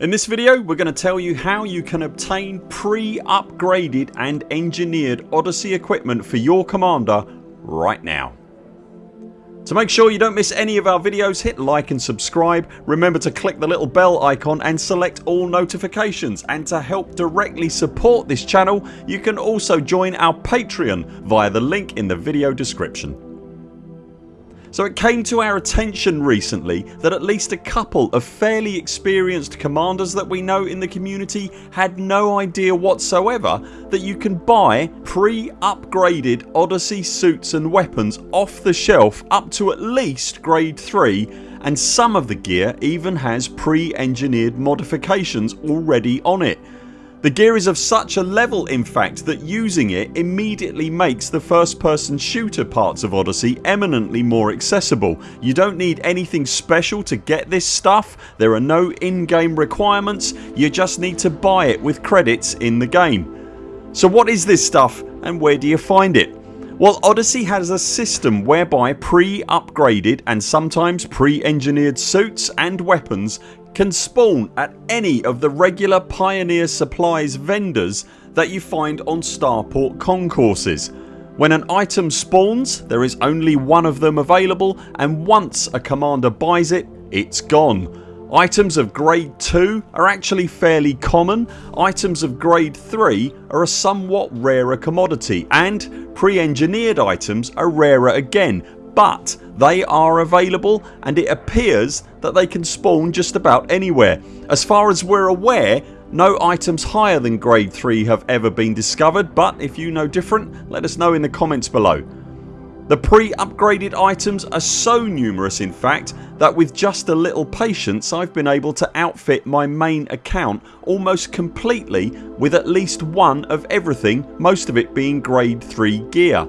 In this video we're going to tell you how you can obtain pre-upgraded and engineered Odyssey equipment for your commander right now. To make sure you don't miss any of our videos hit like and subscribe. Remember to click the little bell icon and select all notifications and to help directly support this channel you can also join our Patreon via the link in the video description. So it came to our attention recently that at least a couple of fairly experienced commanders that we know in the community had no idea whatsoever that you can buy pre-upgraded Odyssey suits and weapons off the shelf up to at least grade 3 and some of the gear even has pre-engineered modifications already on it. The gear is of such a level in fact that using it immediately makes the first person shooter parts of Odyssey eminently more accessible. You don't need anything special to get this stuff, there are no in-game requirements, you just need to buy it with credits in the game. So what is this stuff and where do you find it? Well Odyssey has a system whereby pre-upgraded and sometimes pre-engineered suits and weapons can spawn at any of the regular Pioneer Supplies vendors that you find on Starport concourses. When an item spawns there is only one of them available and once a commander buys it it's gone. Items of grade 2 are actually fairly common, items of grade 3 are a somewhat rarer commodity and pre-engineered items are rarer again but they are available and it appears that they can spawn just about anywhere. As far as we're aware no items higher than grade 3 have ever been discovered but if you know different let us know in the comments below. The pre-upgraded items are so numerous in fact that with just a little patience I've been able to outfit my main account almost completely with at least one of everything most of it being grade 3 gear.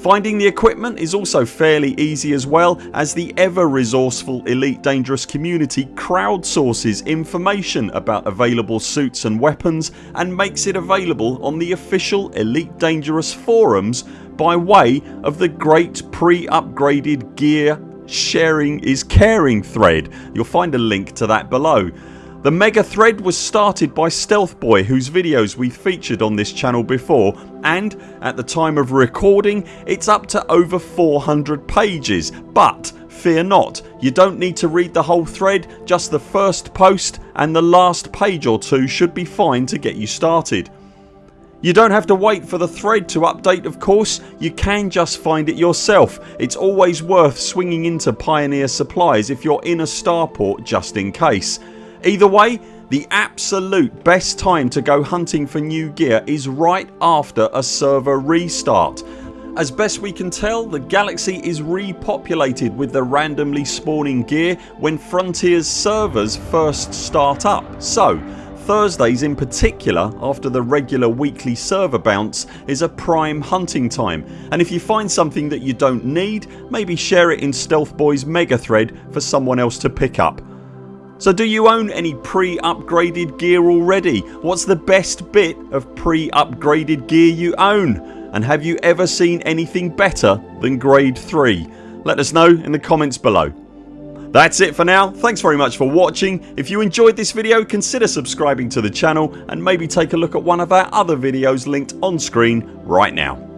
Finding the equipment is also fairly easy as well as the ever resourceful Elite Dangerous community crowdsources information about available suits and weapons and makes it available on the official Elite Dangerous forums by way of the great pre-upgraded gear sharing is caring thread. You'll find a link to that below. The mega thread was started by Stealthboy whose videos we've featured on this channel before and at the time of recording it's up to over 400 pages but fear not you don't need to read the whole thread just the first post and the last page or two should be fine to get you started. You don't have to wait for the thread to update of course, you can just find it yourself. It's always worth swinging into Pioneer Supplies if you're in a starport just in case. Either way the absolute best time to go hunting for new gear is right after a server restart. As best we can tell the galaxy is repopulated with the randomly spawning gear when Frontiers servers first start up so Thursdays in particular after the regular weekly server bounce is a prime hunting time and if you find something that you don't need maybe share it in Stealthboy's mega thread for someone else to pick up. So do you own any pre-upgraded gear already? What's the best bit of pre-upgraded gear you own? And have you ever seen anything better than grade 3? Let us know in the comments below. That's it for now. Thanks very much for watching. If you enjoyed this video consider subscribing to the channel and maybe take a look at one of our other videos linked on screen right now.